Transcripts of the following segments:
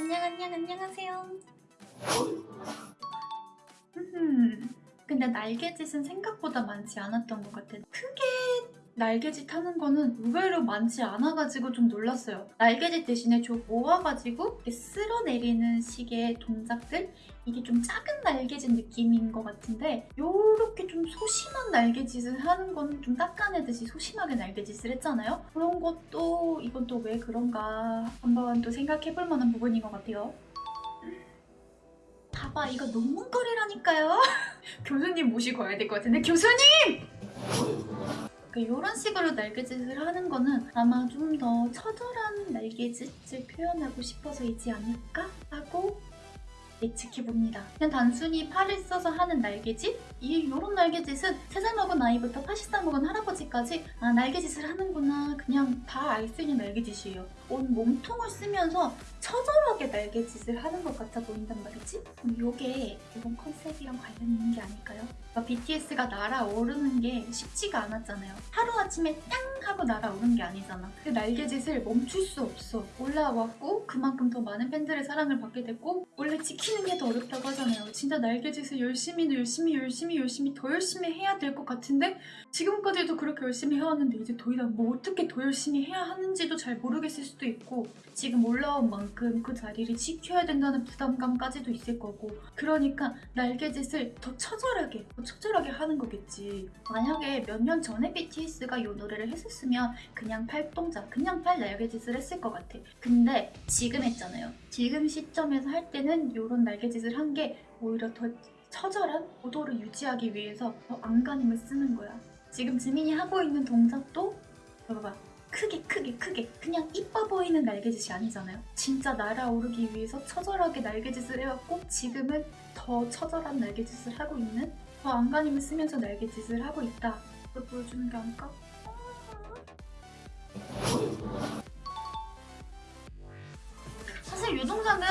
안녕 안녕 안녕하세요. 흠, 근데 날개짓은 생각보다 많지 않았던 것 같아. 크게 날개짓 하는 거는 의외로 많지 않아가지고 좀 놀랐어요. 날개짓 대신에 좀 모아가지고 이렇게 쓸어내리는 식의 동작들? 이게 좀 작은 날개짓 느낌인 것 같은데 요렇게 좀 소심한 날개짓을 하는 건 좀 닦아내듯이 소심하게 날개짓을 했잖아요? 그런 것도 이건 또 왜 그런가 한번 또 생각해볼 만한 부분인 것 같아요. 봐봐 이거 논문거리라니까요. 교수님 모시고 와야 될 것 같은데 교수님! 이런 식으로 날개짓을 하는 거는 아마 좀 더 처절한 날개짓을 표현하고 싶어서이지 않을까 하고 예측해봅니다. 그냥 단순히 팔을 써서 하는 날개짓? 이 이런 날개짓은 3살 먹은 아이부터 80살 먹은 할아버지까지 아 날개짓을 하는구나 그냥 다 알 수 있는 날개짓이에요. 온 몸통을 쓰면서 처절하게 날개짓을 하는 것 같아 보인단 말이지? 그럼 이게 이번 컨셉이랑 관련 있는 게 아닐까요? 그러니까 BTS가 날아오르는 게 쉽지가 않았잖아요. 하루아침에 땅 하고 날아오른 게 아니잖아. 그 날개짓을 멈출 수 없어. 올라왔고 그만큼 더 많은 팬들의 사랑을 받게 됐고 원래 지키는 게 더 어렵다고 하잖아요. 진짜 날개짓을 열심히 열심히 열심히 열심히 더 열심히 해야 될 것 같은데 지금까지도 그렇게 열심히 해왔는데 이제 더 이상 뭐 어떻게 더 열심히 해야 하는지도 잘 모르겠을 수도 있고 지금 올라온 만큼 그 자리를 지켜야 된다는 부담감까지도 있을 거고 그러니까 날개짓을 더 처절하게 더 처절하게 하는 거겠지. 만약에 몇 년 전에 BTS가 이 노래를 했었으면 그냥 팔 동작 그냥 팔 날개짓을 했을 것 같아. 근데 지금 했잖아요. 지금 시점에서 할 때는 이런 날개짓을 한 게 오히려 더 처절한 고도를 유지하기 위해서 더 안간힘을 쓰는 거야. 지금 지민이 하고 있는 동작도 봐봐 크게 크게 크게 그냥 이뻐 보이는 날개짓이 아니잖아요. 진짜 날아오르기 위해서 처절하게 날개짓을 해왔고 지금은 더 처절한 날개짓을 하고 있는 더 안간힘을 쓰면서 날개짓을 하고 있다. 그걸 보여주는 게 아닐까? 사실 이 동작은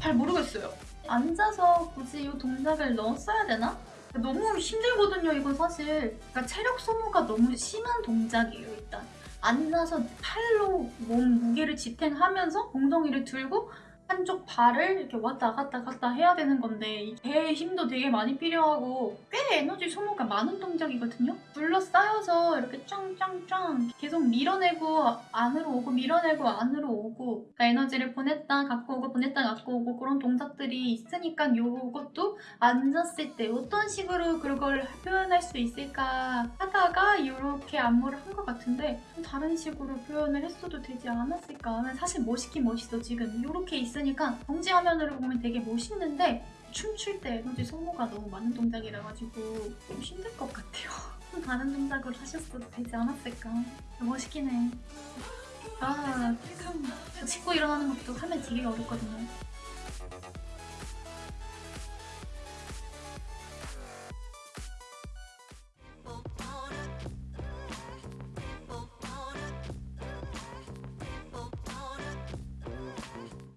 잘 모르겠어요. 앉아서 굳이 이 동작을 넣었어야 되나? 너무 힘들거든요 이건 사실. 그러니까 체력 소모가 너무 심한 동작이에요 일단. 앉아서 팔로 몸 무게를 지탱하면서 엉덩이를 들고 한쪽 발을 이렇게 왔다 갔다 갔다 해야 되는 건데 배의 힘도 되게 많이 필요하고 꽤 에너지 소모가 많은 동작이거든요? 둘러싸여서 이렇게 짱짱짱 계속 밀어내고 안으로 오고 밀어내고 안으로 오고 그러니까 에너지를 보냈다 갖고 오고 보냈다 갖고 오고 그런 동작들이 있으니까 이것도 앉았을 때 어떤 식으로 그걸 표현할 수 있을까 하다가 이렇게 안무를 한 것 같은데 다른 식으로 표현을 했어도 되지 않았을까 사실 멋있긴 멋있어 지금 이렇게 있 있으니까 정지 화면으로 보면 되게 멋있는데 춤출 때 에너지 소모가 너무 많은 동작이라 가지고 좀 힘들 것 같아요. 다른 동작으로 하셨어도 되지 않았을까. 멋있긴 해. 아, 참. 짚고 일어나는 것도 하면 되게 어렵거든요.